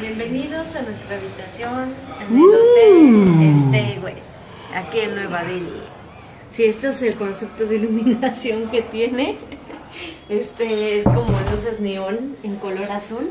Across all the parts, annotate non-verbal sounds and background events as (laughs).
Bienvenidos a nuestra habitación en el hotel este, güey, aquí en Nueva Delhi. Si este es el concepto de iluminación que tiene, este es como luces neón en color azul.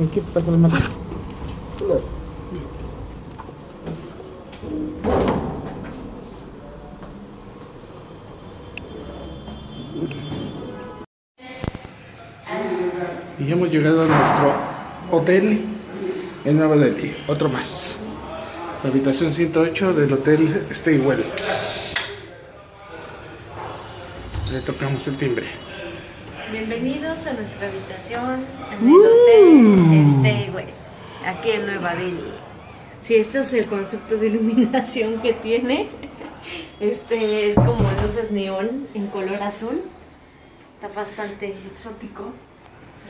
¿En qué pasa la matriz? Y hemos llegado a nuestro hotel en Nueva Delhi. Otro más. La habitación 108 del hotel Staywell. Le tocamos el timbre. Bienvenidos a nuestra habitación en el hotel este, güey, aquí en Nueva Delhi. Si este es el concepto de iluminación que tiene, este es como luces neón en color azul. Está bastante exótico.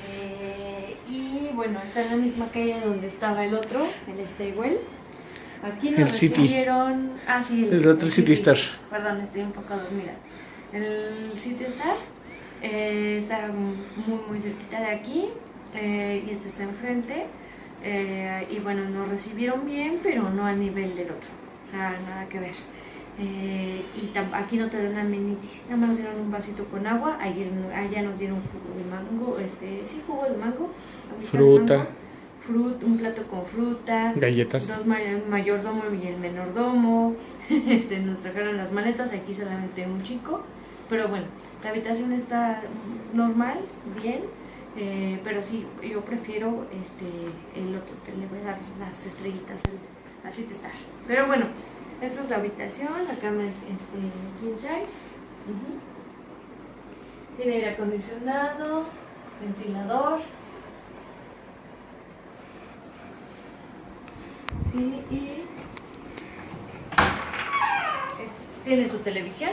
Eh, y bueno, está en la misma calle donde estaba el otro, el Staywell. Aquí nos El City. recibieron. Ah, sí, El otro City Star. Perdón, estoy un poco dormida. El City Star eh, está muy, muy cerquita de aquí eh, y este está enfrente. eh, y bueno, nos recibieron bien, pero no al nivel del otro. O sea, nada que ver. Eh, y aquí no te dan amenities, nada más nos dieron un vasito con agua. Ayer, allá nos dieron jugo de mango, este, sí, jugo de mango. de Fruta. mango, frut- un plato con fruta. Galletas. Dos may- mayordomo y el menordomo. (laughs) Este, nos trajeron las maletas, aquí solamente un chico. Pero bueno, la habitación está normal, bien. eh, pero sí, yo prefiero este, el otro. te- Le voy a dar las estrellitas al City Star. Pero bueno, esta es la habitación. La cama es este, king size. Tiene aire acondicionado, ventilador. Sí, y es- tiene su televisión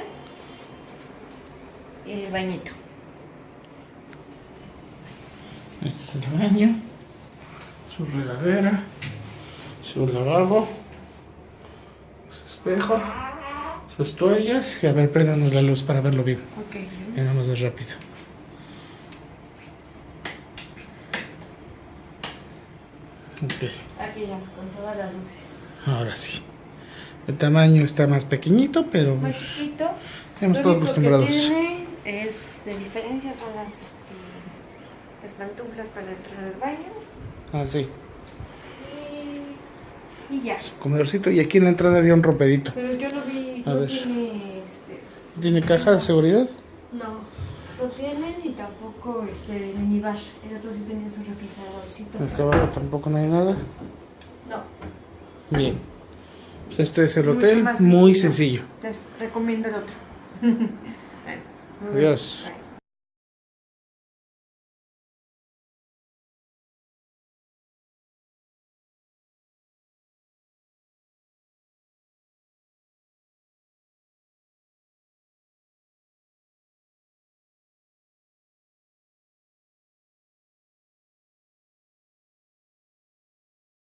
el bañito. Este es el baño, su regadera, su lavabo, su espejo, sus toallas. Y a ver, préndanos la luz para verlo bien. Ok. Nada más de rápido. Ok, Aquí ya, con todas las luces. ahora sí. El tamaño está más pequeñito, pero Más chiquito. estado único acostumbrados. Es de diferencia son las, este, las pantuflas para entrar al baño. Ah, sí. Y, y ya. Su comedorcito. Y aquí en la entrada había un rompedito. Pero yo lo vi, A no ver. tiene este, ¿Tiene caja de seguridad? No, no tienen y tampoco este minibar. El otro sí tenía su refrigeradorcito. Acá abajo tampoco no hay nada. No, Bien. Pues este es el Mucho hotel, muy sencillo. les recomiendo el otro. (laughs) Bueno,